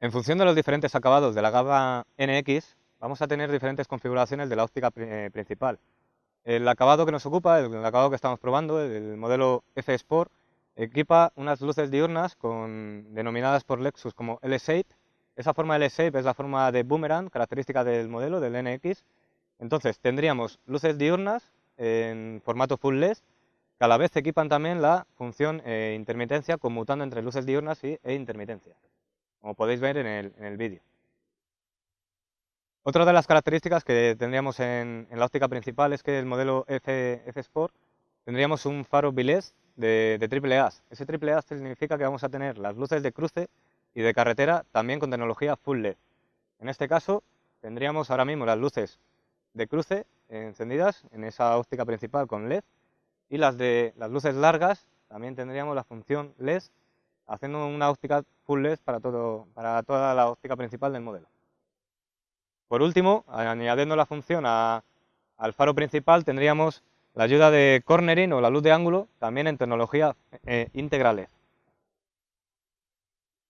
En función de los diferentes acabados de la gama NX, vamos a tener diferentes configuraciones de la óptica eh, principal. El acabado que nos ocupa, el acabado que estamos probando, el modelo F-Sport, equipa unas luces diurnas con, denominadas por Lexus como L-Shape. Esa forma L-Shape es la forma de boomerang, característica del modelo, del NX. Entonces tendríamos luces diurnas en formato full LED, que a la vez equipan también la función eh, intermitencia, conmutando entre luces diurnas y, e intermitencia como podéis ver en el, vídeo. Otra de las características que tendríamos en, la óptica principal es que el modelo F, Sport tendríamos un faro bilés de, de triple A. Ese triple A significa que vamos a tener las luces de cruce y de carretera también con tecnología Full LED. En este caso tendríamos ahora mismo las luces de cruce encendidas en esa óptica principal con LED y las de las luces largas también tendríamos la función LED haciendo una óptica full LED para, todo, para toda la óptica principal del modelo. Por último, añadiendo la función al faro principal, tendríamos la ayuda de cornering o la luz de ángulo, también en tecnología eh, integral LED.